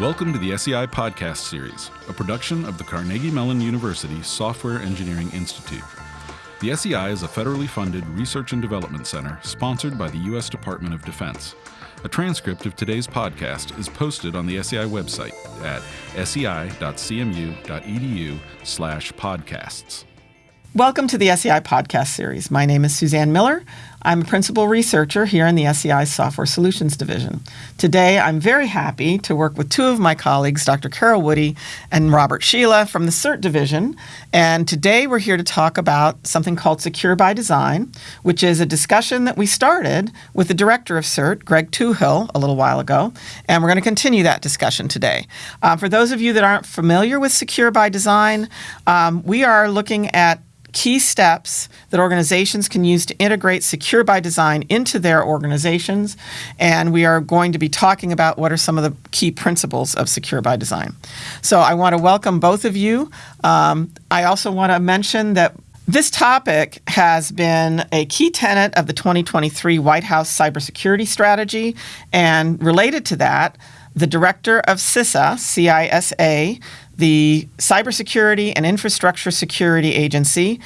Welcome to the SEI Podcast Series, a production of the Carnegie Mellon University Software Engineering Institute. The SEI is a federally funded research and development center sponsored by the U.S. Department of Defense. A transcript of today's podcast is posted on the SEI website at sei.cmu.edu slash podcasts. Welcome to the SEI podcast series. My name is Suzanne Miller. I'm a principal researcher here in the SEI Software Solutions Division. Today, I'm very happy to work with two of my colleagues, Dr. Carol Woody and Robert Schiela from the CERT Division. And today, we're here to talk about something called Secure by Design, which is a discussion that we started with the director of CERT, Greg Touhill, a little while ago. And we're going to continue that discussion today. Uh, for those of you that aren't familiar with Secure by Design, um, we are looking at key steps that organizations can use to integrate Secure by Design into their organizations. And we are going to be talking about what are some of the key principles of Secure by Design. So I want to welcome both of you. Um, I also want to mention that this topic has been a key tenet of the 2023 White House cybersecurity strategy. And related to that, the director of CISA, CISA, the Cybersecurity and Infrastructure Security Agency.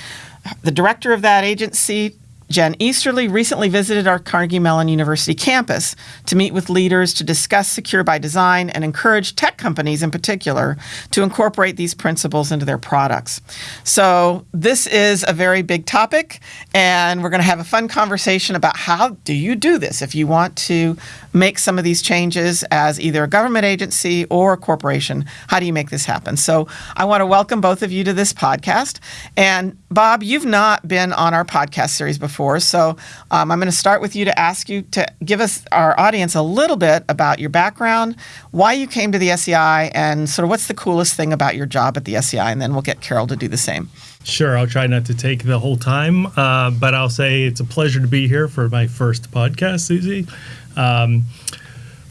The director of that agency Jen Easterly recently visited our Carnegie Mellon University campus to meet with leaders to discuss Secure by Design and encourage tech companies in particular to incorporate these principles into their products. So, this is a very big topic, and we're going to have a fun conversation about how do you do this if you want to make some of these changes as either a government agency or a corporation. How do you make this happen? So, I want to welcome both of you to this podcast. And, Bob, you've not been on our podcast series before before. So um, I'm going to start with you to ask you to give us, our audience, a little bit about your background, why you came to the SEI, and sort of what's the coolest thing about your job at the SEI. And then we'll get Carol to do the same. Sure, I'll try not to take the whole time, uh, but I'll say it's a pleasure to be here for my first podcast, Susie. Um,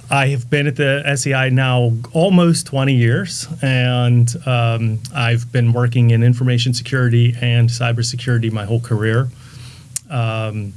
I have been at the SEI now almost 20 years, and um, I've been working in information security and cybersecurity my whole career. Um,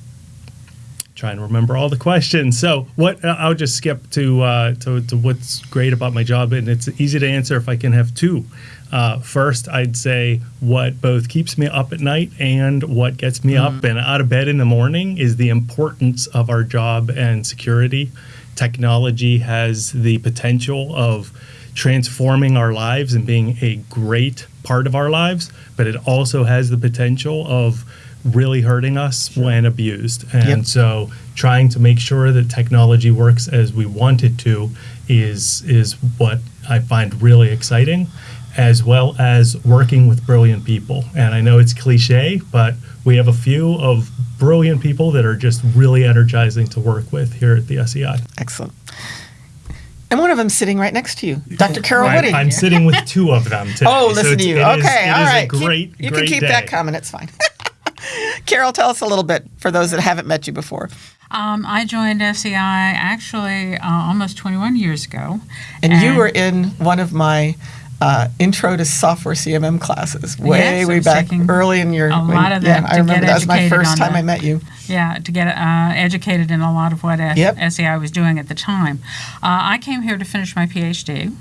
trying to remember all the questions. So what I'll just skip to, uh, to, to what's great about my job, and it's easy to answer if I can have two. Uh, first, I'd say what both keeps me up at night and what gets me mm-hmm. up and out of bed in the morning is the importance of our job and security. Technology has the potential of transforming our lives and being a great part of our lives, but it also has the potential of really hurting us when abused. And yep. so trying to make sure that technology works as we want it to is is what I find really exciting as well as working with brilliant people. And I know it's cliche, but we have a few of brilliant people that are just really energizing to work with here at the SEI. Excellent. And one of them sitting right next to you, Dr. Carol I'm. I'm sitting with two of them today. oh, listen so to you. Okay, all right. great, keep, you great can keep day. that coming. It's fine. Carol, tell us a little bit for those that haven't met you before. Um, I joined SEI actually uh, almost 21 years ago. And, and, you were in one of my uh, intro to software CMM classes way, yes, way back early in your. A when, lot of that. Yeah, I remember that was my first time the, I met you. Yeah, to get uh, educated in a lot of what yep. SEI was doing at the time. Uh, I came here to finish my PhD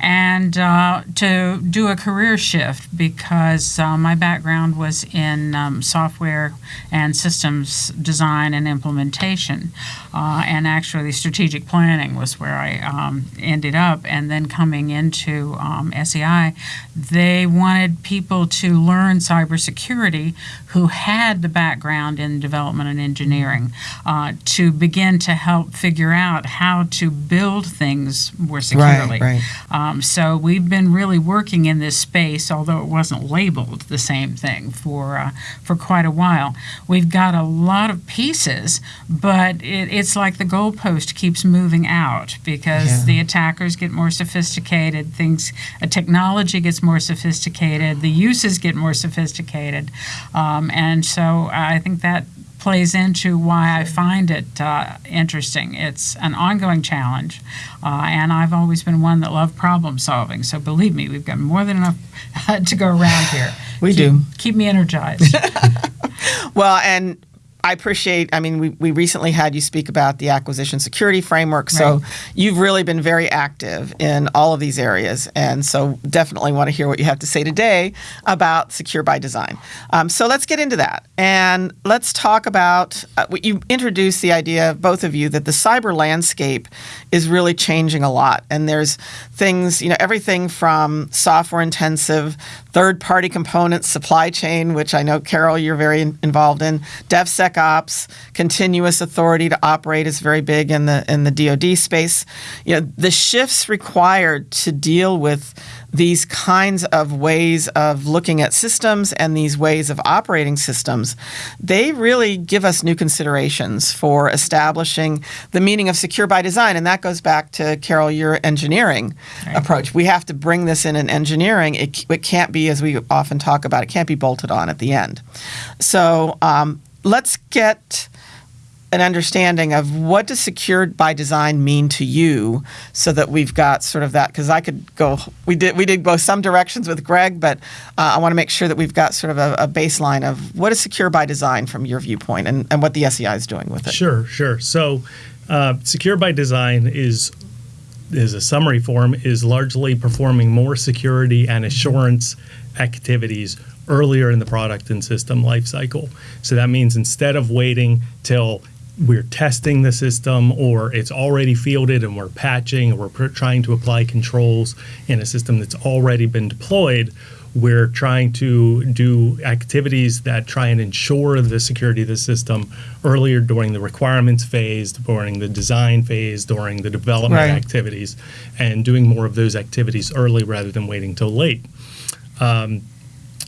and uh, to do a career shift because uh, my background was in um, software and systems design and implementation. Uh, and actually, strategic planning was where I um, ended up. And then coming into um, SEI, they wanted people to learn cybersecurity who had the background in development and engineering uh, to begin to help figure out how to build things more securely. Right, right. Um, so we've been really working in this space, although it wasn't labeled the same thing for uh, for quite a while. We've got a lot of pieces, but it, it's like the goalpost keeps moving out because yeah. the attackers get more sophisticated, things, uh, technology gets more sophisticated, the uses get more sophisticated, um, and so I think that plays into why I find it uh, interesting. It's an ongoing challenge, uh, and I've always been one that loved problem solving. So believe me, we've got more than enough to go around here. We keep, do. Keep me energized. well, and I appreciate, I mean, we, we recently had you speak about the acquisition security framework. So right. you've really been very active in all of these areas. And so definitely want to hear what you have to say today about Secure by Design. Um, so let's get into that. And let's talk about uh, you introduced the idea, both of you, that the cyber landscape is really changing a lot. And there's things, you know, everything from software intensive, third party components, supply chain, which I know, Carol, you're very involved in, DevSec SecOps, continuous authority to operate is very big in the in the DoD space. You know, the shifts required to deal with these kinds of ways of looking at systems and these ways of operating systems, they really give us new considerations for establishing the meaning of secure by design. And that goes back to Carol, your engineering right. approach. We have to bring this in in engineering. It, it can't be, as we often talk about, it can't be bolted on at the end. So um, let's get an understanding of what does secured by design mean to you so that we've got sort of that because i could go we did we did both some directions with greg but uh, i want to make sure that we've got sort of a, a, baseline of what is secure by design from your viewpoint and, and what the sei is doing with it. Sure sure. So uh, secure by design is is a summary form is largely performing more security and assurance activities earlier in the product and system lifecycle. So that means instead of waiting till we're testing the system or it's already fielded and we're patching or we're trying to apply controls in a system that's already been deployed, we're trying to do activities that try and ensure the security of the system earlier during the requirements phase, during the design phase, during the development right. activities, and doing more of those activities early rather than waiting till late. Um,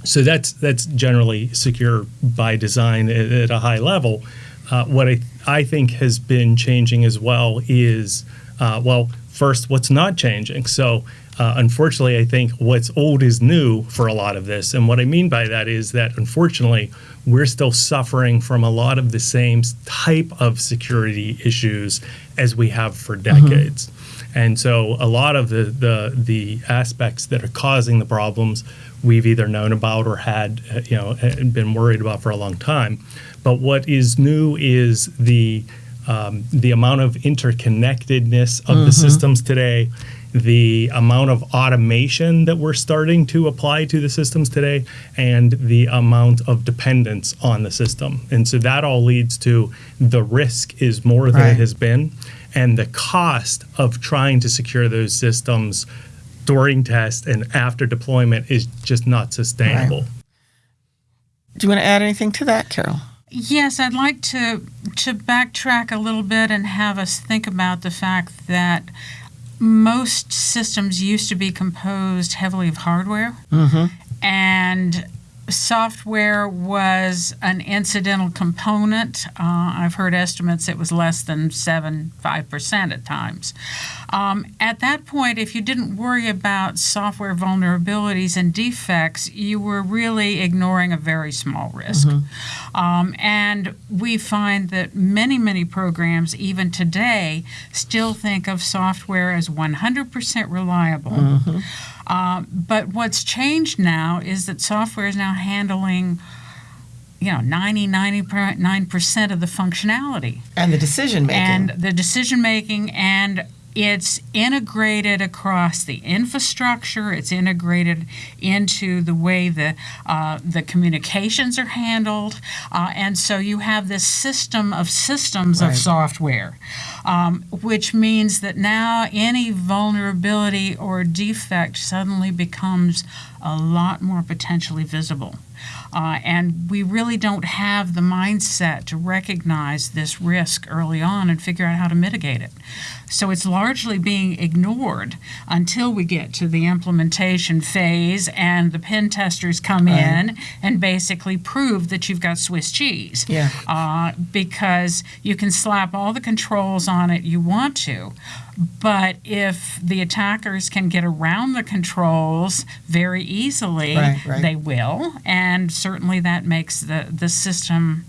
so that's that's generally secure by design at, at a high level. Uh, what I I think has been changing as well is uh, well first what's not changing. So uh, unfortunately, I think what's old is new for a lot of this, and what I mean by that is that unfortunately we're still suffering from a lot of the same type of security issues as we have for mm-hmm. decades. Mm-hmm. And so a lot of the, the the aspects that are causing the problems we've either known about or had, uh, you know, been worried about for a long time. But what is new is the um, the amount of interconnectedness of mm-hmm. the systems today, the amount of automation that we're starting to apply to the systems today, and the amount of dependence on the system. And so that all leads to the risk is more than right. it has been, and the cost of trying to secure those systems during test and after deployment is just not sustainable. Right. Do you want to add anything to that, Carol? Yes, I'd like to to backtrack a little bit and have us think about the fact that most systems used to be composed heavily of hardware, mm-hmm. and software was an incidental component. Uh, I've heard estimates it was less than 7 5% at times. Um, at that point, if you didn't worry about software vulnerabilities and defects, you were really ignoring a very small risk. Mm-hmm. Um, and we find that many, many programs, even today, still think of software as 100% reliable. Mm-hmm. Uh, but what's changed now is that software is now handling you know 90 99% of the functionality and the decision making and the decision making and it's integrated across the infrastructure. It's integrated into the way the uh, the communications are handled, uh, and so you have this system of systems right. of software, um, which means that now any vulnerability or defect suddenly becomes a lot more potentially visible. Uh, and we really don't have the mindset to recognize this risk early on and figure out how to mitigate it. So it's largely being ignored until we get to the implementation phase and the pen testers come right. in and basically prove that you've got Swiss cheese. Yeah. Uh, because you can slap all the controls on it you want to, but if the attackers can get around the controls very easily, right, right. they will. And certainly that makes the, the system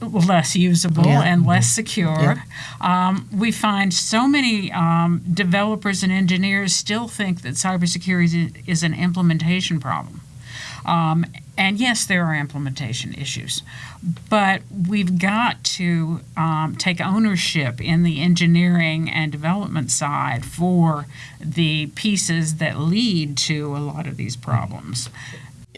less usable yeah. and less secure. Yeah. Um, we find so many um, developers and engineers still think that cybersecurity is an implementation problem. Um, and yes, there are implementation issues, but we've got to um, take ownership in the engineering and development side for the pieces that lead to a lot of these problems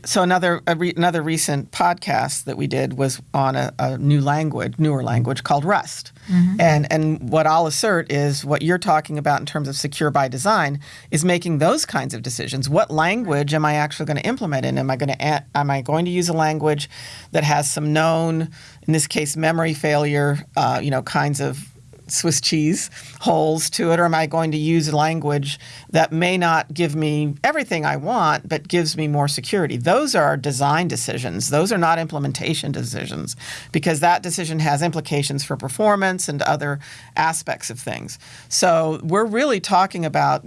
so another re, another recent podcast that we did was on a, a new language, newer language called Rust. Mm-hmm. And and what I'll assert is what you're talking about in terms of secure by design is making those kinds of decisions. What language am I actually going to implement in? Am I going to am I going to use a language that has some known, in this case, memory failure, uh, you know, kinds of Swiss cheese holes to it, or am I going to use language that may not give me everything I want, but gives me more security? Those are design decisions. Those are not implementation decisions because that decision has implications for performance and other aspects of things. So we're really talking about,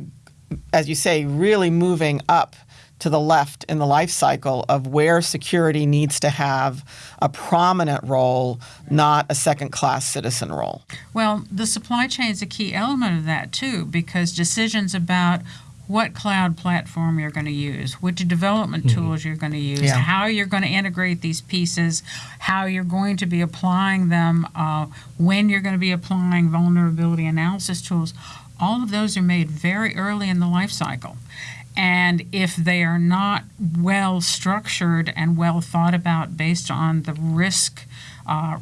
as you say, really moving up to the left in the life cycle of where security needs to have a prominent role, not a second class citizen role. Well, the supply chain is a key element of that too, because decisions about what cloud platform you're going to use, which development mm-hmm. tools you're going to use, yeah. how you're going to integrate these pieces, how you're going to be applying them, uh, when you're going to be applying vulnerability analysis tools. All of those are made very early in the life cycle. And if they are not well structured and well thought about based on the risk uh,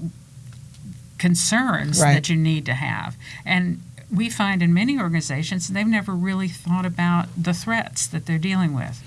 concerns right. that you need to have, and we find in many organizations they've never really thought about the threats that they're dealing with.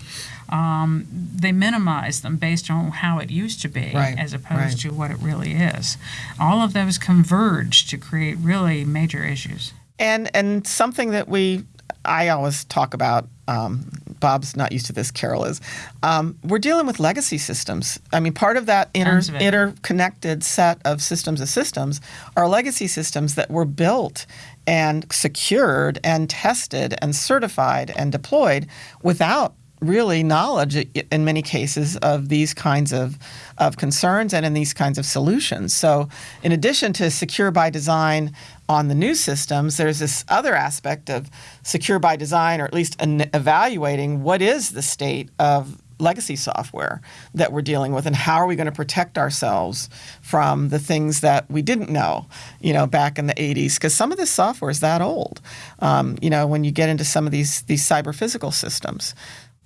Um, they minimize them based on how it used to be right. as opposed right. to what it really is. All of those converge to create really major issues. And and something that we I always talk about. Um, Bob's not used to this. Carol is. Um, we're dealing with legacy systems. I mean, part of that inter- interconnected set of systems of systems are legacy systems that were built and secured and tested and certified and deployed without really knowledge in many cases of these kinds of, of concerns and in these kinds of solutions. So, in addition to secure by design on the new systems, there's this other aspect of secure by design, or at least an evaluating what is the state of legacy software that we're dealing with and how are we going to protect ourselves from the things that we didn't know you know back in the 80s because some of this software is that old. Um, you know when you get into some of these these cyber physical systems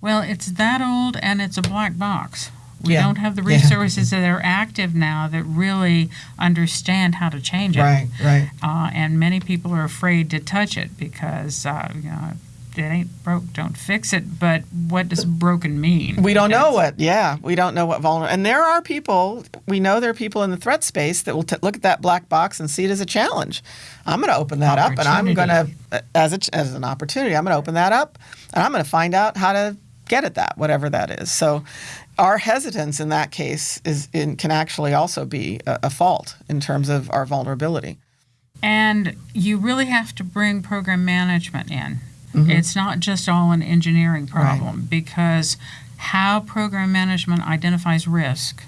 well, it's that old and it's a black box. We yeah. don't have the resources yeah. that are active now that really understand how to change it. Right, right. Uh, and many people are afraid to touch it because, uh, you know, it ain't broke, don't fix it. But what does broken mean? We don't know what. Yeah, we don't know what vulnerable. And there are people. We know there are people in the threat space that will t- look at that black box and see it as a challenge. I'm going to open that up, and I'm going to, as a, as an opportunity, I'm going to open that up, and I'm going to find out how to get at that, whatever that is. So our hesitance in that case is in, can actually also be a, a, fault in terms of our vulnerability. And you really have to bring program management in. Mm-hmm. It's not just all an engineering problem right. because how program management identifies risk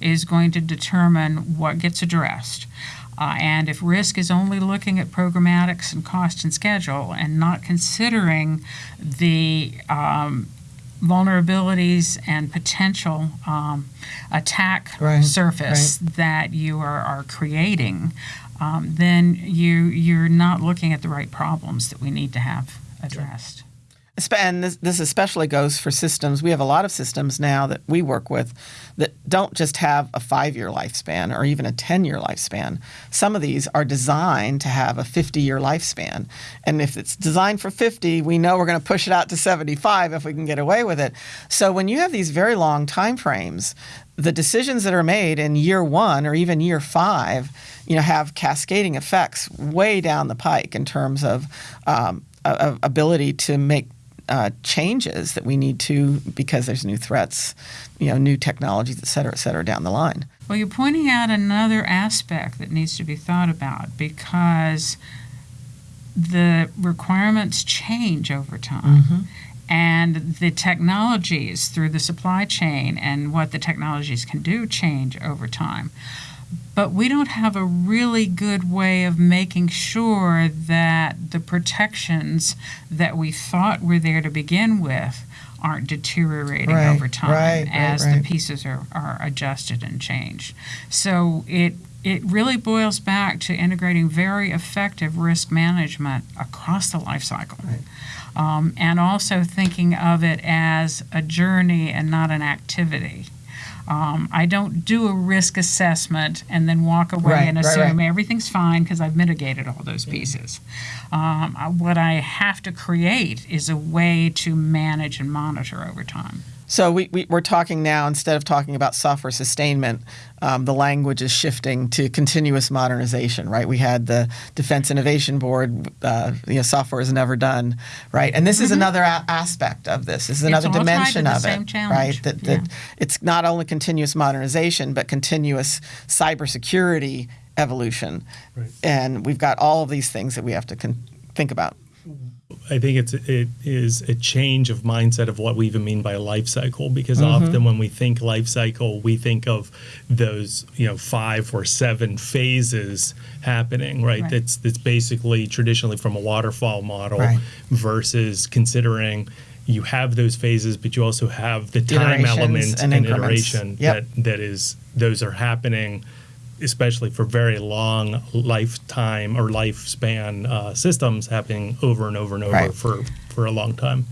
is going to determine what gets addressed. Uh, and if risk is only looking at programmatics and cost and schedule and not considering the um, vulnerabilities and potential um, attack right, surface right. that you are, are creating, um, then you you're not looking at the right problems that we need to have addressed and this, this especially goes for systems. We have a lot of systems now that we work with that don't just have a five year lifespan or even a 10 year lifespan. Some of these are designed to have a 50 year lifespan. And if it's designed for 50, we know we're going to push it out to 75 if we can get away with it. So when you have these very long time frames, the decisions that are made in year one or even year five, you know, have cascading effects way down the pike in terms of um, ability to make uh, changes that we need to because there's new threats, you know, new technologies, et cetera, et cetera, down the line. Well, you're pointing out another aspect that needs to be thought about because the requirements change over time. Mm-hmm. And the technologies through the supply chain and what the technologies can do change over time but we don't have a really good way of making sure that the protections that we thought were there to begin with aren't deteriorating Right, over time right, as right. the pieces are, are adjusted and changed. So it it really boils back to integrating very effective risk management across the life cycle. Um, and also thinking of it as a journey and not an activity. Um, I don't do a risk assessment and then walk away Right, and assume right. everything's fine because I've mitigated all those pieces. Um, what I have to create is a way to manage and monitor over time. So we, we, we're talking now, instead of talking about software sustainment, um, the language is shifting to continuous modernization, right? We had the Defense Innovation Board, uh, you know, software is never done, right? And this is another a- aspect of this. This is another all tied to dimension the of same it, challenge. right? That, that Yeah. it's not only continuous modernization, but continuous cybersecurity evolution. Right. And we've got all of these things that we have to con- think about. I think it's it is a change of mindset of what we even mean by life cycle because mm-hmm. often when we think life cycle, we think of those you know five or seven phases happening, right? Right. That's that's basically traditionally from a waterfall model Right. versus considering you have those phases, but you also have the time element and and, iteration Yep. that that is those are happening especially for very long lifetime or lifespan uh, systems happening over and over and over Right. for, for a long time.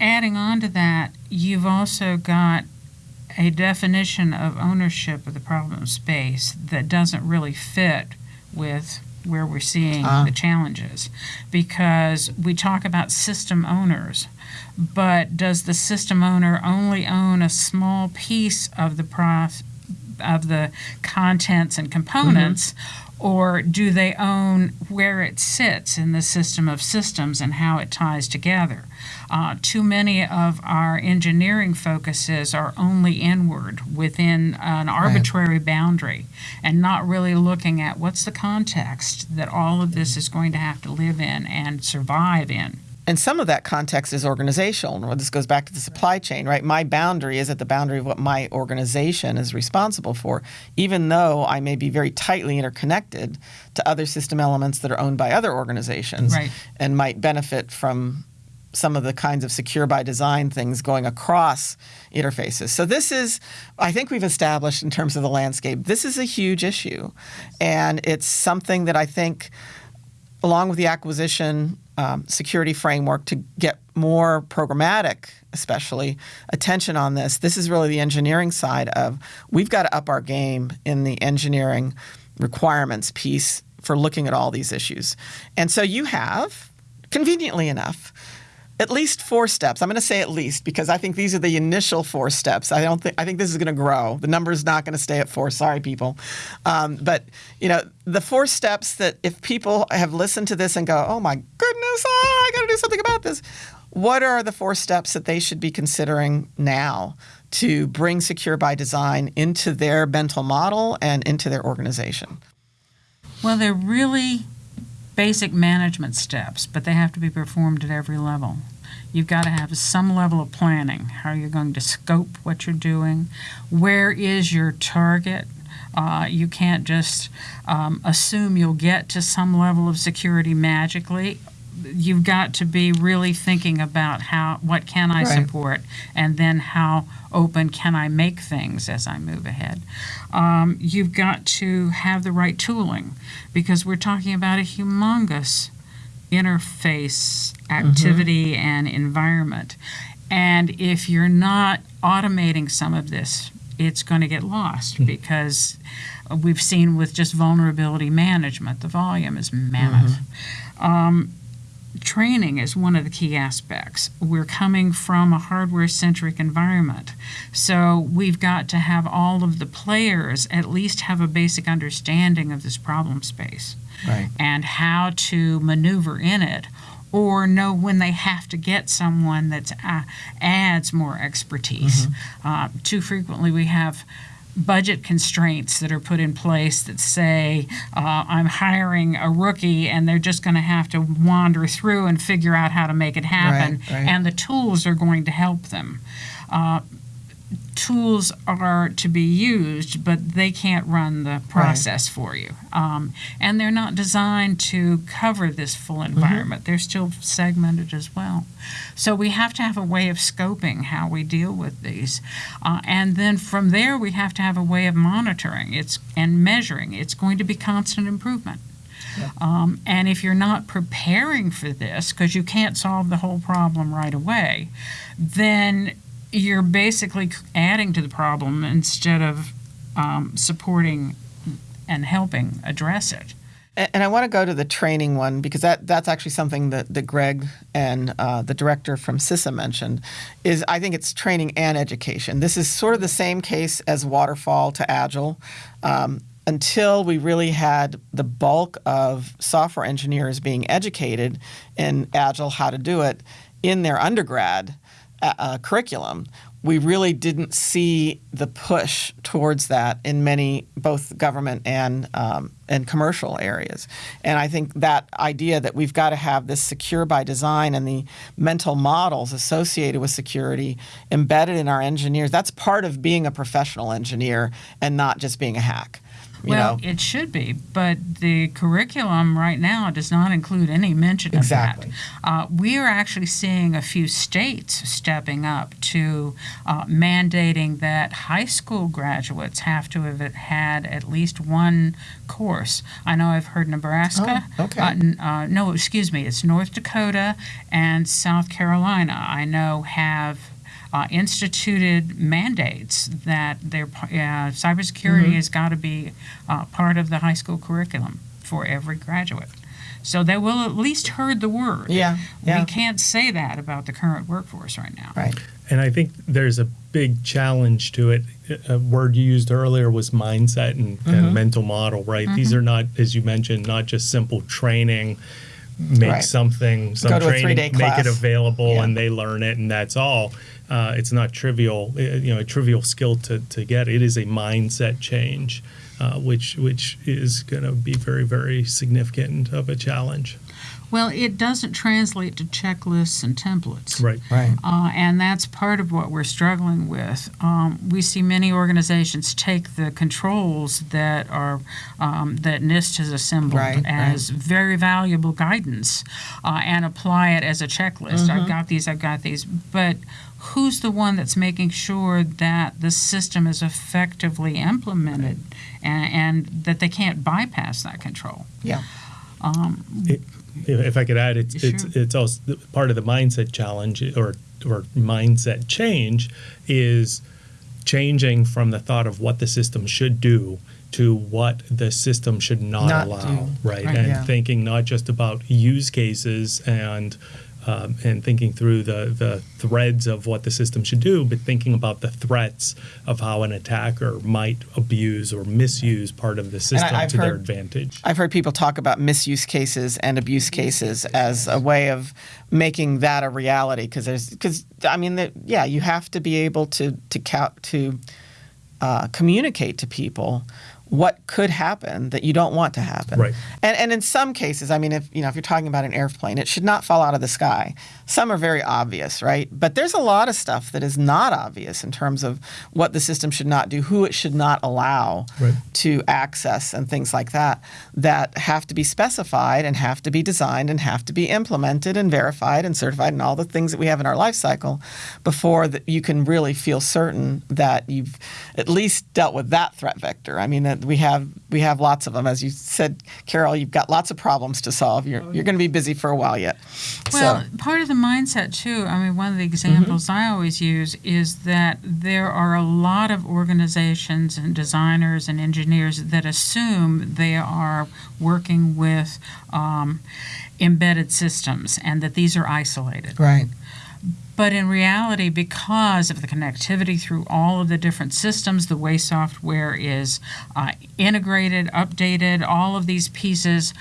adding on to that, you've also got a definition of ownership of the problem space that doesn't really fit with where we're seeing Ah. the challenges because we talk about system owners but does the system owner only own a small piece of the prof- of the contents and components or do they own where it sits in the system of systems and how it ties together uh, too many of our engineering focuses are only inward within an arbitrary boundary and not really looking at what's the context that all of this is going to have to live in and survive in. And some of that context is organizational. Well, this goes back to the supply chain, right? My boundary is at the boundary of what my organization is responsible for, even though I may be very tightly interconnected to other system elements that are owned by other organizations Right. and might benefit from some of the kinds of secure by design things going across interfaces. So this is, I think we've established in terms of the landscape, this is a huge issue. And it's something that I think along with the acquisition um, security framework to get more programmatic, especially attention on this. This is really the engineering side of we've got to up our game in the engineering requirements piece for looking at all these issues. And so you have, conveniently enough, at least four steps. I'm going to say at least because I think these are the initial four steps. I don't think I think this is going to grow. The number is not going to stay at four. Sorry, people. Um, but you know the four steps that if people have listened to this and go, "Oh my goodness, ah, I got to do something about this," what are the four steps that they should be considering now to bring secure by design into their mental model and into their organization? Well, they're really basic management steps, but they have to be performed at every level. You've got to have some level of planning, how you're going to scope what you're doing, where is your target. Uh, you can't just um, assume you'll get to some level of security magically. You've got to be really thinking about how what can I Right. support, and then how open can I make things as I move ahead. Um, you've got to have the right tooling because we're talking about a humongous interface activity and environment. And if you're not automating some of this, it's going to get lost because we've seen with just vulnerability management, the volume is mammoth. Um, training is one of the key aspects. We're coming from a hardware centric environment. So we've got to have all of the players at least have a basic understanding of this problem space Right. and how to maneuver in it or know when they have to get someone that uh, adds more expertise. Uh, too frequently, we have budget constraints that are put in place that say, uh, I'm hiring a rookie and they're just going to have to wander through and figure out how to make it happen, Right, right. and the tools are going to help them. Uh, tools are to be used, but they can't run the process right. for you. Um, and they're not designed to cover this full mm-hmm. environment. Mm-hmm. They're still segmented as well. So we have to have a way of scoping how we deal with these. Uh, and then from there, we have to have a way of monitoring it's and measuring. It's going to be constant improvement. Yeah. Um, and if you're not preparing for this, because you can't solve the whole problem right away, then you're basically adding to the problem instead of um, supporting and helping address it. And I want to go to the training one because that, that's actually something that, that Greg and uh, the director from CISA mentioned. Is I think it's training and education. This is sort of the same case as waterfall to agile. Um, until we really had the bulk of software engineers being educated in Agile, how to do it in their undergrad uh, curriculum, we really didn't see the push towards that in many both government and um, and commercial areas. And I think that idea that we've got to have this secure by design and the mental models associated with security embedded in our engineers, that's part of being a professional engineer and not just being a hack well, know? it should be, but the curriculum right now does not include any mention exactly. of that. Uh, we are actually seeing a few states stepping up to uh, mandating that high school graduates have to have had at least one course. I know I've heard Nebraska. Oh, okay. Uh, uh no, excuse me, it's North Dakota and South Carolina. I know have uh, instituted mandates that their uh, cybersecurity mm-hmm. has got to be uh, part of the high school curriculum for every graduate. So they will at least heard the word. Yeah, yeah. We can't say that about the current workforce right now. Right. And I think there's a big challenge to it. A word you used earlier was mindset and, mm-hmm. and mental model, right? Mm-hmm. These are not, as you mentioned, not just simple training make right. something some training make it available yeah. and they learn it and that's all uh, it's not trivial, uh, you know, a trivial skill to, to get. It is a mindset change, uh, which which is going to be very very significant of a challenge. Well, it doesn't translate to checklists and templates. Right. Right. Uh, and that's part of what we're struggling with. Um, we see many organizations take the controls that are um, that NIST has assembled right, as right. very valuable guidance uh, and apply it as a checklist. Mm-hmm. I've got these. I've got these. But who's the one that's making sure that the system is effectively implemented and, and that they can't bypass that control? Yeah. Um, it, if I could add, it's sure. it's it's also part of the mindset challenge or or mindset change is changing from the thought of what the system should do to what the system should not, not allow, right? right? And yeah. thinking not just about use cases and um, and thinking through the, the threads of what the system should do, but thinking about the threats of how an attacker might abuse or misuse part of the system to heard, their advantage. I've heard people talk about misuse cases and abuse cases as a way of making that a reality because there's because I mean that yeah you have to be able to to count to uh, communicate to people what could happen that you don't want to happen. Right. And and in some cases, I mean, if you know, if you're talking about an airplane, it should not fall out of the sky. Some are very obvious, right? But there's a lot of stuff that is not obvious in terms of what the system should not do, who it should not allow right. to access, and things like that, that have to be specified and have to be designed and have to be implemented and verified and certified and all the things that we have in our life cycle before that you can really feel certain that you've at least dealt with that threat vector. I mean, we have we have lots of them, as you said, Carol. You've got lots of problems to solve. You're you're going to be busy for a while yet. Well, so. part of the mindset too. I mean, one of the examples mm-hmm. I always use is that there are a lot of organizations and designers and engineers that assume they are working with um, embedded systems and that these are isolated. Right. But in reality, because of the connectivity through all of the different systems, the way software is uh, integrated, updated, all of these pieces,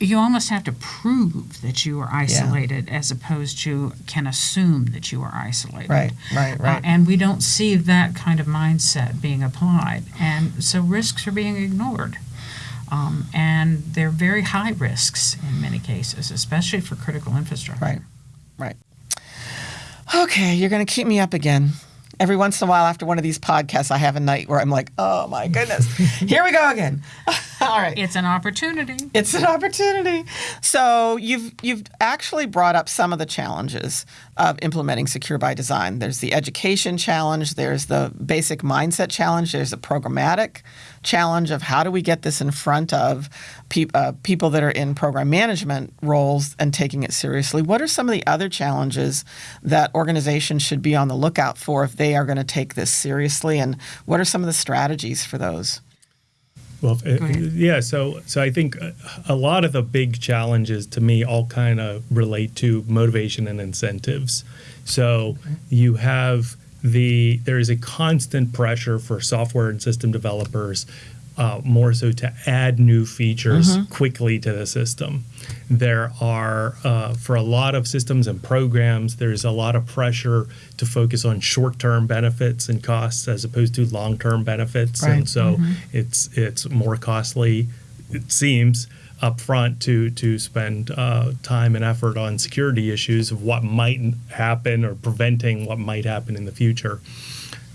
you almost have to prove that you are isolated yeah. as opposed to can assume that you are isolated. Right, right, right. Uh, and we don't see that kind of mindset being applied. And so risks are being ignored. Um, and they're very high risks in many cases, especially for critical infrastructure. Right, right. Okay, you're going to keep me up again. every once in a while after one of these podcasts, I have a night where I'm like, oh my goodness, here we go again. All right. It's an opportunity. It's an opportunity. So you've you've actually brought up some of the challenges of implementing secure by design. There's the education challenge, there's the basic mindset challenge, there's the programmatic challenge of how do we get this in front of pe- uh, people that are in program management roles and taking it seriously. What are some of the other challenges that organizations should be on the lookout for if they are going to take this seriously and what are some of the strategies for those? Well, uh, yeah. So, so I think a lot of the big challenges to me all kind of relate to motivation and incentives. So okay. you have the there is a constant pressure for software and system developers uh, more so to add new features mm-hmm. quickly to the system. There are, uh, for a lot of systems and programs, there's a lot of pressure to focus on short term benefits and costs as opposed to long term benefits. Right. And so mm-hmm. it's, it's more costly, it seems, upfront to to spend uh, time and effort on security issues of what might happen or preventing what might happen in the future.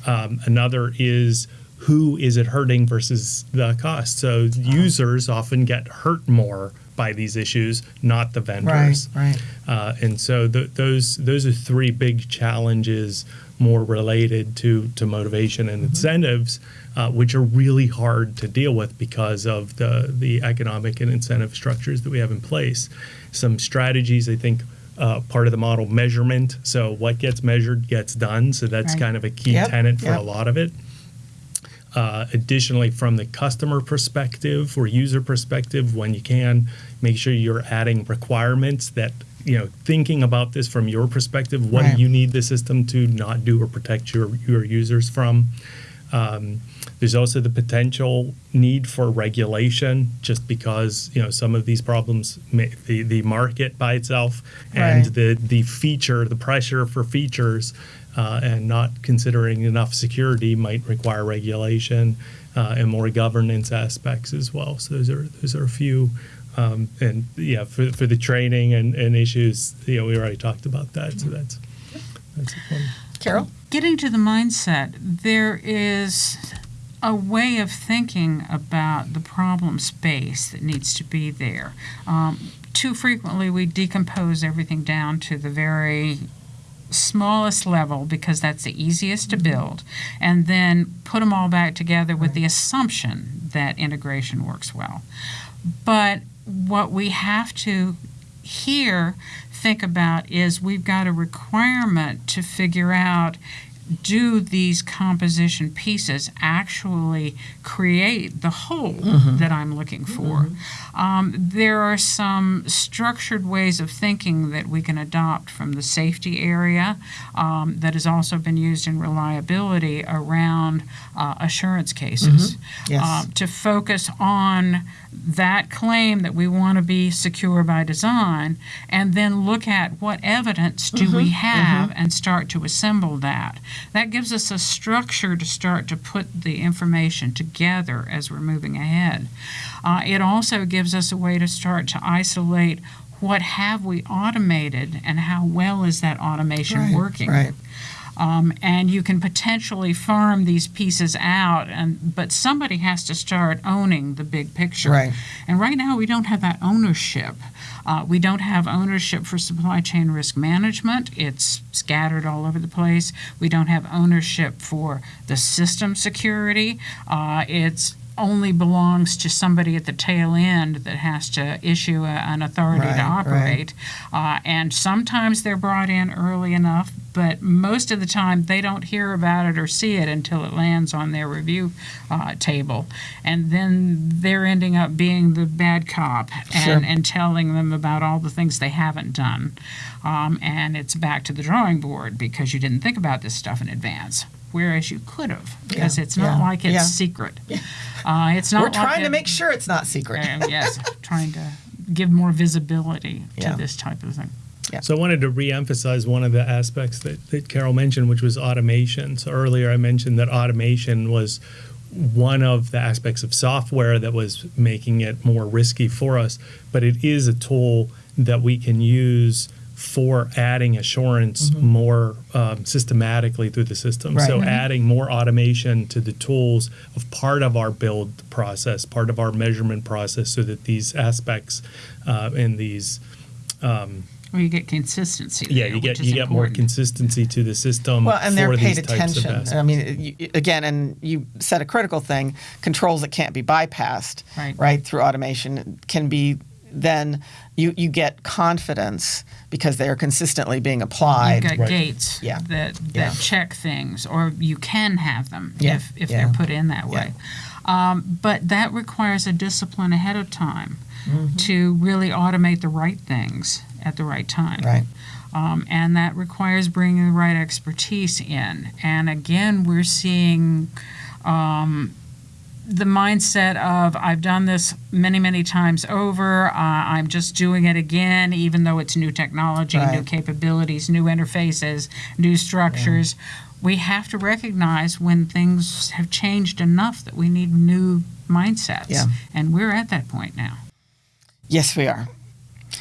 Um, another is who is it hurting versus the cost. So users often get hurt more by these issues, not the vendors. Right, right. Uh, and so those those are three big challenges more related to to motivation and mm-hmm. incentives, uh, which are really hard to deal with because of the the economic and incentive structures that we have in place. Some strategies, I think. Uh, part of the model measurement. So, what gets measured gets done. So, that's right. kind of a key yep, tenet for yep. a lot of it. Uh, additionally, from the customer perspective or user perspective, when you can, make sure you're adding requirements that you know thinking about this from your perspective. What right. do you need the system to not do or protect your your users from? Um, there's also the potential need for regulation, just because you know some of these problems, may, the the market by itself and right. the the feature, the pressure for features uh, and not considering enough security might require regulation uh, and more governance aspects as well. So those are those are a few. Um, and yeah, for, for the training and, and issues, you know, we already talked about that. So that's that's one. Carol, getting to the mindset, there is a way of thinking about the problem space that needs to be there. Um, too frequently, we decompose everything down to the very smallest level because that's the easiest to build, and then put them all back together with the assumption that integration works well. But what we have to here think about is we've got a requirement to figure out do these composition pieces actually create the whole mm-hmm. that I'm looking for? Mm-hmm. Um, there are some structured ways of thinking that we can adopt from the safety area um, that has also been used in reliability around uh, assurance cases mm-hmm. yes. uh, to focus on that claim that we want to be secure by design and then look at what evidence do mm-hmm, we have mm-hmm. and start to assemble that. That gives us a structure to start to put the information together as we're moving ahead. Uh, it also gives us a way to start to isolate what have we automated and how well is that automation right, working. Right. Um, and you can potentially farm these pieces out and but somebody has to start owning the big picture right. and right now we don't have that ownership uh, we don't have ownership for supply chain risk management. It's scattered all over the place. We don't have ownership for the system security. Uh, it's only belongs to somebody at the tail end that has to issue a, an authority right, to operate. Right. Uh, and sometimes they're brought in early enough, but most of the time they don't hear about it or see it until it lands on their review uh, table. And then they're ending up being the bad cop and, sure. and telling them about all the things they haven't done. Um, and it's back to the drawing board because you didn't think about this stuff in advance whereas you could have because yeah, it's not yeah, like it's yeah. secret. Uh, it's not. We're trying like to make sure it's not secret. uh, yes, trying to give more visibility to this type of thing. Yeah. So I wanted to reemphasize one of the aspects that, that Carol mentioned, which was automation. So earlier I mentioned that automation was one of the aspects of software that was making it more risky for us, but it is a tool that we can use for adding assurance mm-hmm. more um, systematically through the system. Right. So, mm-hmm. adding more automation to the tools of part of our build process, part of our measurement process, so that these aspects uh, and these um, well, you get consistency. Yeah, you get you get more consistency to the system. Well, and they're paid attention. I mean, you, again, and you said a critical thing: controls that can't be bypassed, right, right through automation can be then you, you get confidence because they are consistently being applied. You've got right. gates yeah. that, that yeah. check things, or you can have them yeah. if, if they're put in that way. Um, but that requires a discipline ahead of time mm-hmm. to really automate the right things at the right time. Right. Um, and that requires bringing the right expertise in. And again, we're seeing um, the mindset of I've done this many, many times over. Uh, I'm just doing it again, even though it's new technology, right. new capabilities, new interfaces, new structures. Yeah. We have to recognize when things have changed enough that we need new mindsets. Yeah. And we're at that point now. Yes, we are.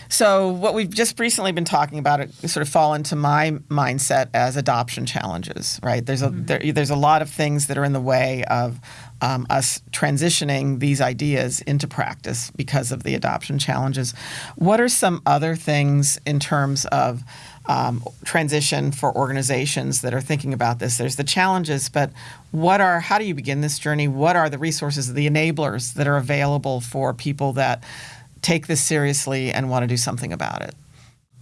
So what we've just recently been talking about it sort of fall into my mindset as adoption challenges, right? There's a mm-hmm. there, there's a lot of things that are in the way of um, us transitioning these ideas into practice because of the adoption challenges. What are some other things in terms of um, transition for organizations that are thinking about this? There's the challenges, but what are how do you begin this journey? What are the resources, the enablers that are available for people that take this seriously and want to do something about it?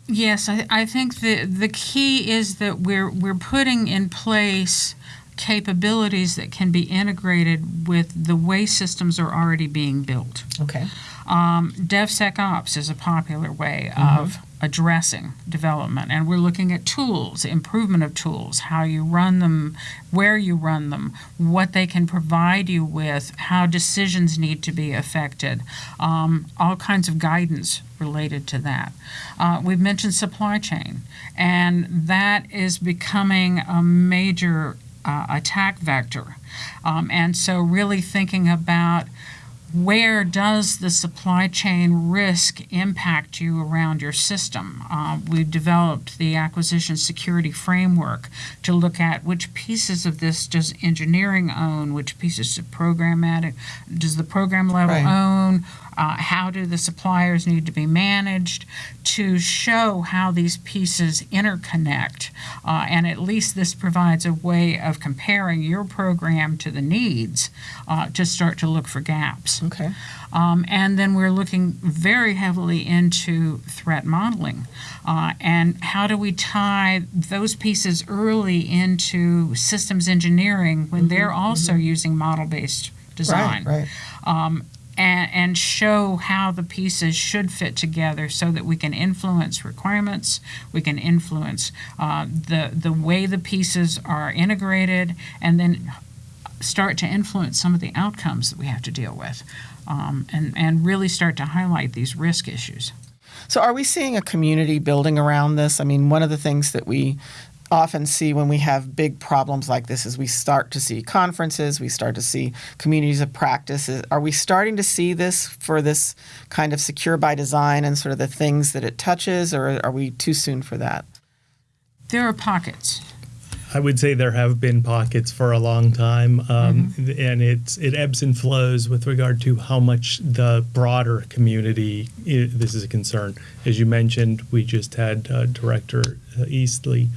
Yes, I, I think the the key is that we're we're putting in place capabilities that can be integrated with the way systems are already being built. Okay. Um, DevSecOps is a popular way mm-hmm. of addressing development, and we're looking at tools, improvement of tools, how you run them, where you run them, what they can provide you with, how decisions need to be affected, um, all kinds of guidance related to that. Uh, we've mentioned supply chain, and that is becoming a major uh, attack vector. Um, and so, really thinking about where does the supply chain risk impact you around your system? Uh, we've developed the acquisition security framework to look at which pieces of this does engineering own, which pieces of programmatic does the program level right. own, uh, how do the suppliers need to be managed to show how these pieces interconnect. Uh, and at least this provides a way of comparing your program to the needs uh, to start to look for gaps. Okay. Um, and then we're looking very heavily into threat modeling. Uh, and how do we tie those pieces early into systems engineering when mm-hmm, they're also mm-hmm. using model based design? Right, right. Um, and, and show how the pieces should fit together so that we can influence requirements, we can influence uh, the, the way the pieces are integrated, and then start to influence some of the outcomes that we have to deal with um, and, and really start to highlight these risk issues. So, are we seeing a community building around this? I mean, one of the things that we often see when we have big problems like this is we start to see conferences, we start to see communities of practices. Are we starting to see this for this kind of secure by design and sort of the things that it touches, or are we too soon for that? There are pockets. I would say there have been pockets for a long time, um, mm-hmm. and it's it ebbs and flows with regard to how much the broader community this is a concern. As you mentioned, we just had uh, Director uh, Eastley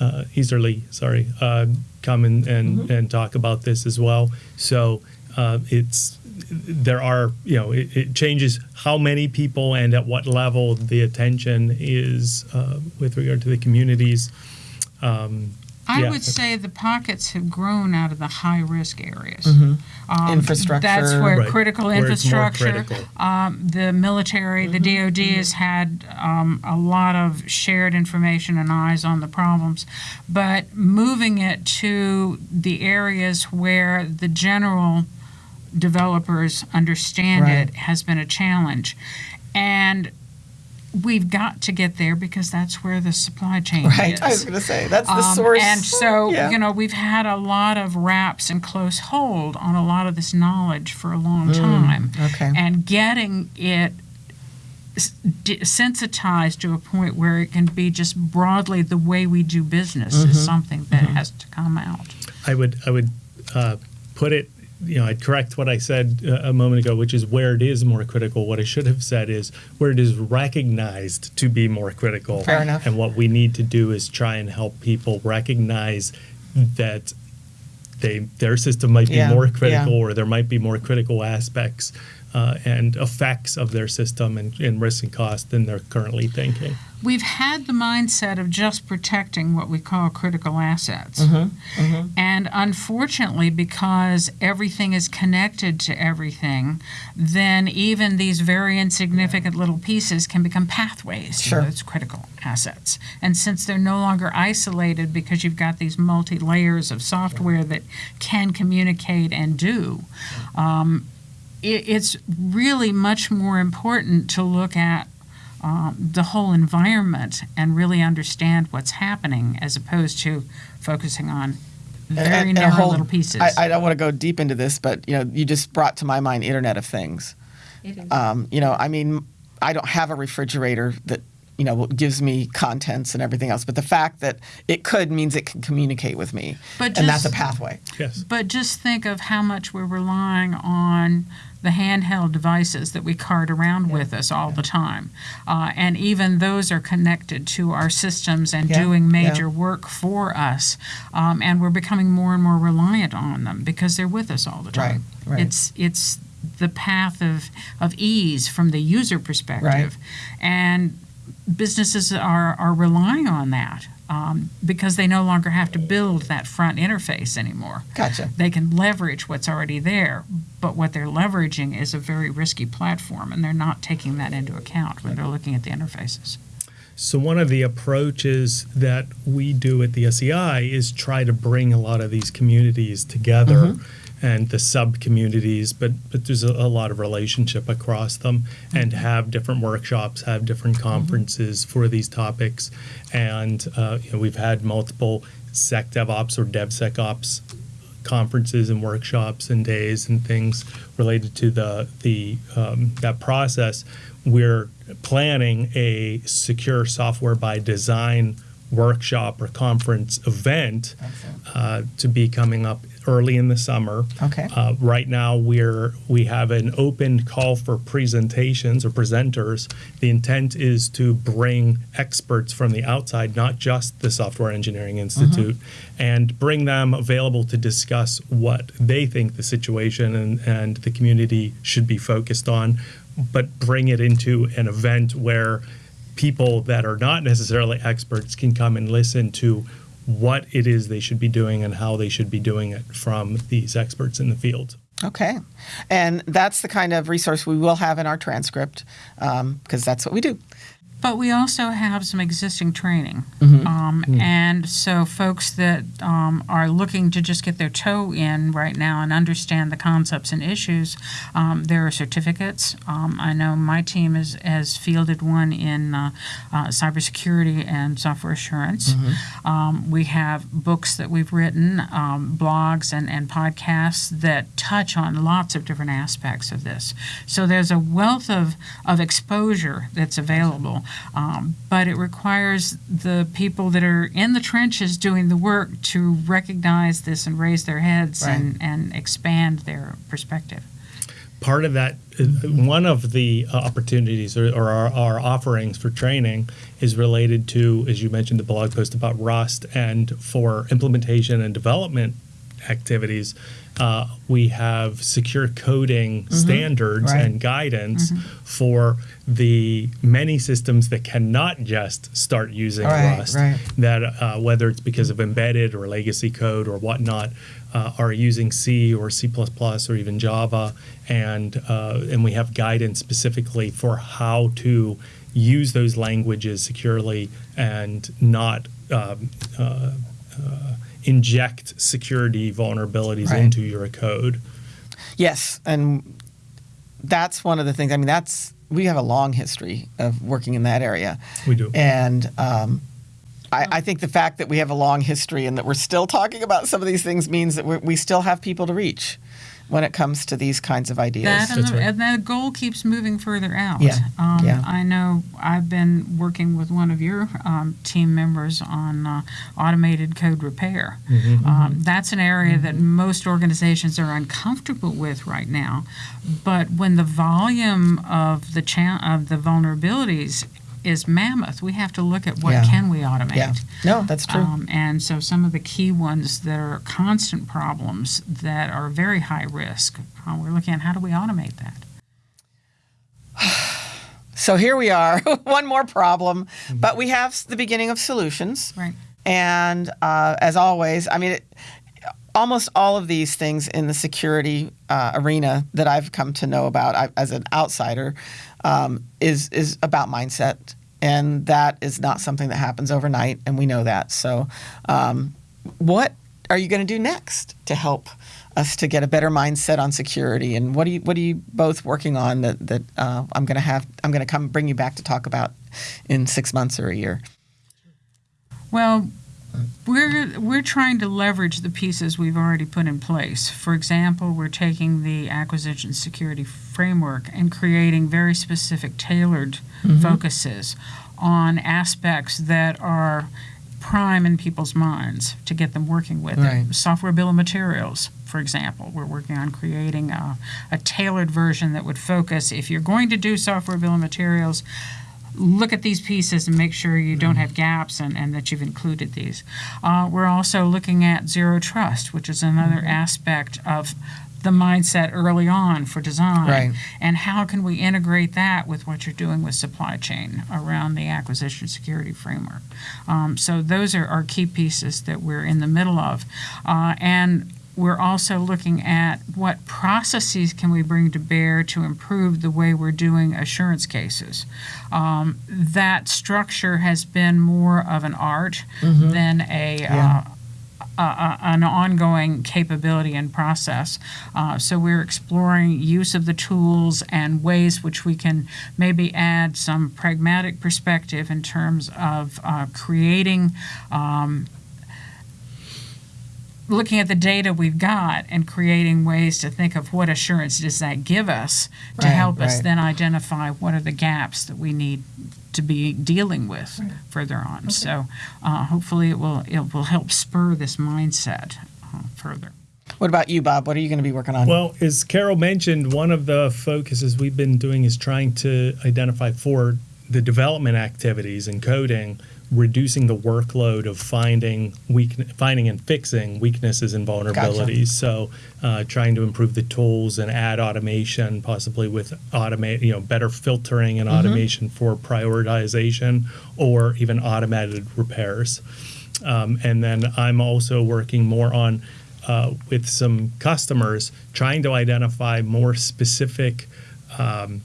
uh, Easterly, sorry, uh, come and and, mm-hmm. and talk about this as well. So uh, it's there are you know it, it, changes how many people and at what level the attention is uh, with regard to the communities. Um, I yeah. would say the pockets have grown out of the high risk areas. Mm-hmm. Um, infrastructure. That's where right. critical where infrastructure, critical. Um, the military, mm-hmm. the DoD mm-hmm. has had um, a lot of shared information and eyes on the problems, but moving it to the areas where the general developers understand right. it has been a challenge. And we've got to get there because that's where the supply chain is. right. is. I was going to say that's the um, source. And so, yeah. you know, we've had a lot of wraps and close hold on a lot of this knowledge for a long mm, time. Okay. And getting it sensitized to a point where it can be just broadly the way we do business mm-hmm. is something that mm-hmm. has to come out. I would I would uh, put it you know, I'd correct what I said uh, a moment ago, which is where it is more critical. What I should have said is where it is recognized to be more critical. Fair enough. And what we need to do is try and help people recognize that they their system might be yeah, more critical yeah. or there might be more critical aspects uh, and effects of their system and, and risk and cost than they're currently thinking. We've had the mindset of just protecting what we call critical assets. Mm-hmm, mm-hmm. And unfortunately, because everything is connected to everything, then even these very insignificant little pieces can become pathways sure. to those critical assets. And since they're no longer isolated because you've got these multi layers of software that can communicate and do, um, it, it's really much more important to look at um, the whole environment and really understand what's happening as opposed to focusing on very and, and narrow whole, little pieces. I, I, don't want to go deep into this, but you know, you just brought to my mind Internet of Things. Um, you know, I mean, I don't have a refrigerator that you know gives me contents and everything else, but the fact that it could means it can communicate with me, but and just, that's a pathway. Yes. But just think of how much we're relying on the handheld devices that we cart around yeah. with us all yeah. the time. Uh, and even those are connected to our systems and yeah. doing major work for us. Um, and we're becoming more and more reliant on them because they're with us all the time. Right. Right. It's, it's the path of, of ease from the user perspective. Right. And businesses are, are relying on that um, because they no longer have to build that front interface anymore. Gotcha. They can leverage what's already there, but what they're leveraging is a very risky platform, and they're not taking that into account when they're looking at the interfaces. So one of the approaches that we do at the SEI is try to bring a lot of these communities together. Mm-hmm and the sub communities, but but there's a, a, lot of relationship across them, and mm-hmm. have different workshops, have different mm-hmm. conferences mm-hmm. for these topics, and uh, you know, we've had multiple Sec DevOps or DevSecOps conferences and workshops and days and things related to the the um, that process. We're planning a secure software by design workshop or conference event uh, to be coming up early in the summer. Okay. Uh, right now, we're we have an open call for presentations or presenters. The intent is to bring experts from the outside, not just the Software Engineering Institute, mm-hmm. and bring them available to discuss what they think the situation and, and the community should be focused on, but bring it into an event where people that are not necessarily experts can come and listen to what it is they should be doing and how they should be doing it from these experts in the field. Okay. And that's the kind of resource we will have in our transcript because um, that's what we do. But we also have some existing training. Mm-hmm. Um, mm-hmm. And so, folks that um, are looking to just get their toe in right now and understand the concepts and issues, um, there are certificates. Um, I know my team is, has fielded one in uh, uh, cybersecurity and software assurance. Mm-hmm. Um, we have books that we've written, um, blogs, and, and podcasts that touch on lots of different aspects of this. So, there's a wealth of, of exposure that's available. Um, but it requires the people that are in the trenches doing the work to recognize this and raise their heads right. and, and expand their perspective. Part of that, uh, one of the uh, opportunities or, or our, our, offerings for training is related to, as you mentioned, the blog post about Rust and for implementation and development activities uh, we have secure coding mm-hmm. standards right. and guidance mm-hmm. for the many systems that cannot just start using right, Rust. Right. That uh, whether it's because of embedded or legacy code or whatnot, uh, are using C or C++ or even Java, and uh, and we have guidance specifically for how to use those languages securely and not. Um, uh, uh, inject security vulnerabilities right. into your code. Yes, and that's one of the things. I mean, that's we have a long history of working in that area. We do, and um, I, I, think the fact that we have a long history and that we're still talking about some of these things means that we still have people to reach. When it comes to these kinds of ideas. That and, the, right. and the goal keeps moving further out. Yeah, Um, yeah. I know I've been working with one of your um, team members on uh, automated code repair. Mm-hmm. Um, that's an area that most organizations are uncomfortable with right now. But when the volume of the cha- of the vulnerabilities is mammoth, we have to look at what Yeah. can we automate. yeah. No, that's true. Um, and so some of the key ones that are constant problems that are very high risk, uh, we're looking at how do we automate that? So here we are, one more problem, but we have the beginning of solutions. Right. And uh, as always, I mean, it, almost all of these things in the security uh, arena that I've come to know about I, as an outsider um, is is about mindset, and that is not something that happens overnight, and we know that. So, um, what are you going to do next to help us to get a better mindset on security? And what are you what are you both working on that that uh, I'm going to have I'm going to come bring you back to talk about in six months or a year? Well, we're we're trying to leverage the pieces we've already put in place. For example, we're taking the acquisition security framework and creating very specific tailored mm-hmm. focuses on aspects that are prime in people's minds to get them working with Right. it. Software bill of materials, for example, we're working on creating a, a tailored version that would focus if you're going to do software bill of materials, look at these pieces and make sure you don't have gaps and, and that you've included these. Uh, we're also looking at zero trust, which is another aspect of the mindset early on for design. Right. And how can we integrate that with what you're doing with supply chain around the acquisition security framework? Um, so those are our key pieces that we're in the middle of. Uh, and we're also looking at what processes can we bring to bear to improve the way we're doing assurance cases. Um, that structure has been more of an art than a Yeah. uh, an ongoing capability and process. Uh, so we're exploring use of the tools and ways which we can maybe add some pragmatic perspective in terms of uh, creating um, looking at the data we've got and creating ways to think of what assurance does that give us to Right, help us right. then identify what are the gaps that we need to be dealing with further on. So uh, hopefully it will it will help spur this mindset uh, further. What about you, Bob? What are you going to be working on? Well, as Carol mentioned, one of the focuses we've been doing is trying to identify for the development activities and coding, reducing the workload of finding weak, finding and fixing weaknesses and vulnerabilities. So, uh, trying to improve the tools and add automation, possibly with automate, you know, better filtering and automation for prioritization, or even automated repairs. Um, and then I'm also working more on uh, with some customers trying to identify more specific um,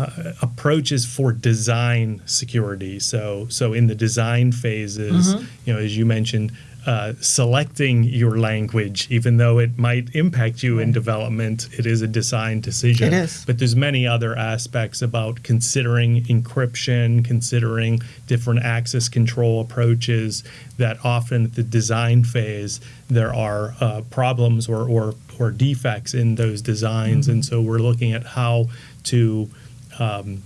uh, approaches for design security. So, so in the design phases, you know, as you mentioned, uh, selecting your language, even though it might impact you in development, it is a design decision. It is. But there's many other aspects about considering encryption, considering different access control approaches that often at the design phase there are uh, problems or, or, or defects in those designs. And so we're looking at how to um,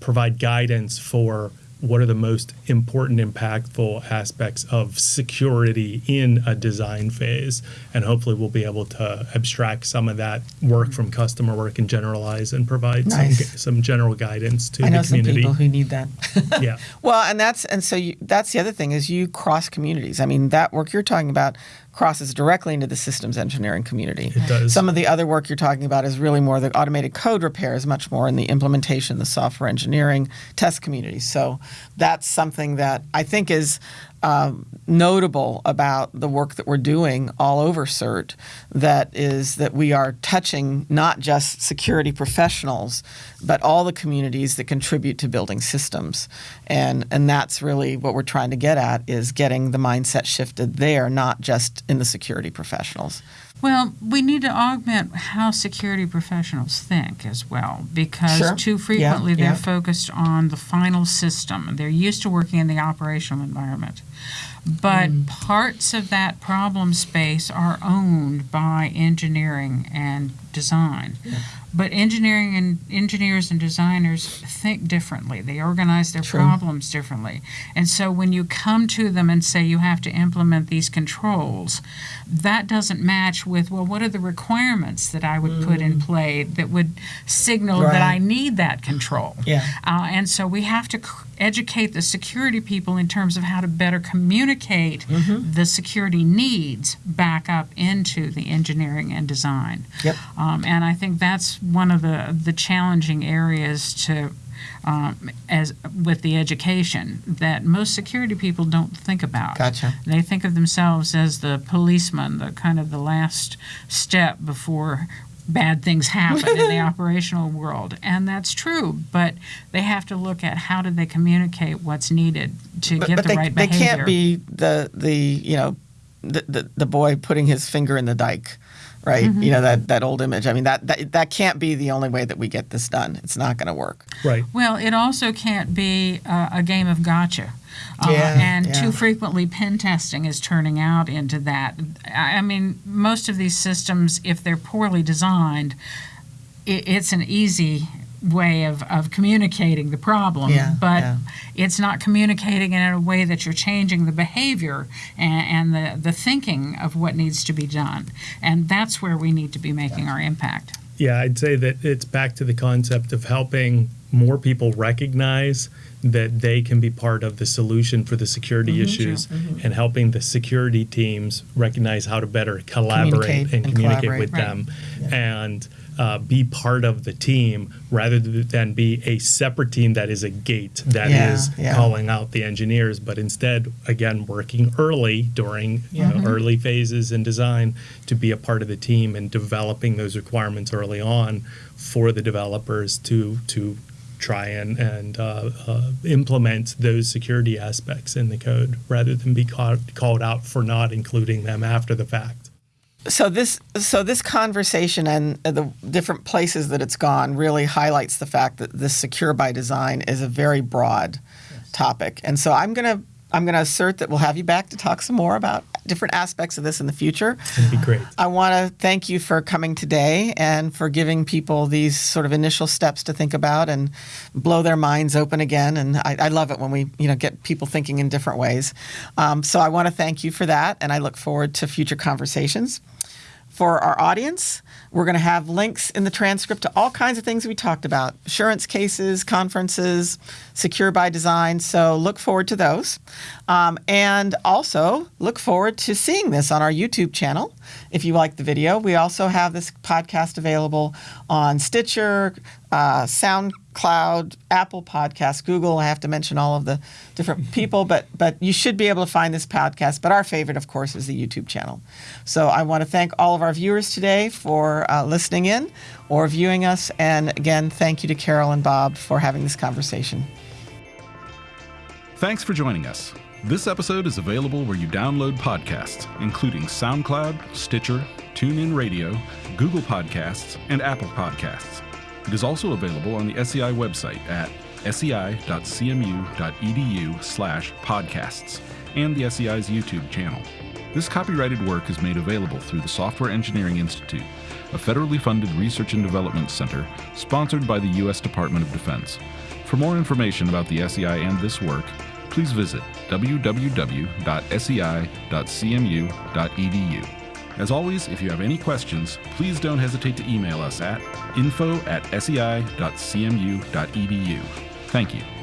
provide guidance for what are the most important, impactful aspects of security in a design phase. And hopefully, we'll be able to abstract some of that work from customer work and generalize and provide Nice. some, some general guidance to I know the some people who need that. yeah. well, and that's and so you, that's the other thing is you cross communities. I mean, that work you're talking about crosses directly into the systems engineering community. It does. Some of the other work you're talking about is really more the automated code repair is much more in the implementation, the software engineering, test community. So that's something that I think is um, notable about the work that we're doing all over CERT. That is that we are touching not just security professionals, but all the communities that contribute to building systems, and and that's really what we're trying to get at is getting the mindset shifted there, not just in the security professionals. Well, we need to augment how security professionals think as well, because Sure. too Yeah, frequently they're yeah. focused on the final system. They're used to working in the operational environment. but mm. parts of that problem space are owned by engineering and design. Yeah. But engineering and engineers and designers think differently. They organize their True. problems differently. And so when you come to them and say you have to implement these controls, that doesn't match with, well, what are the requirements that I would mm. put in mm. play that would signal right. that I need that control? Yeah. Uh, and so we have to educate the security people in terms of how to better communicate mm-hmm. the security needs back up into the engineering and design. Yep. Um, and I think that's one of the, the challenging areas to um, as with the education that most security people don't think about. Gotcha. They think of themselves as the policeman, the kind of the last step before bad things happen in the operational world. And that's true but they have to look at how do they communicate what's needed to but, get but the they, right behavior they can't be the the you know the, the, the boy putting his finger in the dike right? Mm-hmm. you know that that old image. I mean that, that that can't be the only way that we get this done. It's not going to work. Right. Well it also can't be uh, a game of gotcha uh, yeah, and yeah. too frequently, pen testing is turning out into that. I mean, most of these systems, if they're poorly designed, it, it's an easy way of, of communicating the problem, yeah, but yeah. it's not communicating in a way that you're changing the behavior and, and, the, the thinking of what needs to be done. And that's where we need to be making our impact. Yeah, I'd say that it's back to the concept of helping more people recognize that they can be part of the solution for the security mm-hmm, issues mm-hmm. and helping the security teams recognize how to better collaborate communicate and, and communicate collaborate. with right. them yeah. and uh, be part of the team rather than be a separate team that is a gate that yeah, is yeah. calling out the engineers, but instead, again, working early during you know, mm-hmm. early phases in design to be a part of the team and developing those requirements early on for the developers to to try and, and uh, uh, implement those security aspects in the code rather than be called, called out for not including them after the fact. So this so this conversation and uh, the different places that it's gone really highlights the fact that this secure by design is a very broad yes. topic. And so I'm going to I'm going to assert that we'll have you back to talk some more about different aspects of this in the future. It'd be great. I want to thank you for coming today and for giving people these sort of initial steps to think about and blow their minds open again. And I, I love it when we, you know, get people thinking in different ways. Um, so I want to thank you for that, and I look forward to future conversations. For our audience, we're going to have links in the transcript to all kinds of things we talked about assurance cases, conferences, secure by design. So look forward to those. Um, and also look forward to seeing this on our YouTube channel if you like the video. We also have this podcast available on Stitcher, uh, SoundCloud, Apple Podcasts, Google. I have to mention all of the different people, but but you should be able to find this podcast. But our favorite, of course, is the YouTube channel. So I want to thank all of our viewers today for uh, listening in or viewing us, and again, thank you to Carol and Bob for having this conversation. Thanks for joining us. This episode is available where you download podcasts, including SoundCloud, Stitcher, TuneIn Radio, Google Podcasts, and Apple Podcasts. It is also available on the SEI website at sei.cmu.edu slash podcasts and the SEI's YouTube channel. This copyrighted work is made available through the Software Engineering Institute, a federally funded research and development center sponsored by the U.S. Department of Defense. For more information about the SEI and this work, please visit www.sei.cmu.edu. As always, if you have any questions, please don't hesitate to email us at info at sei.cmu.edu. Thank you.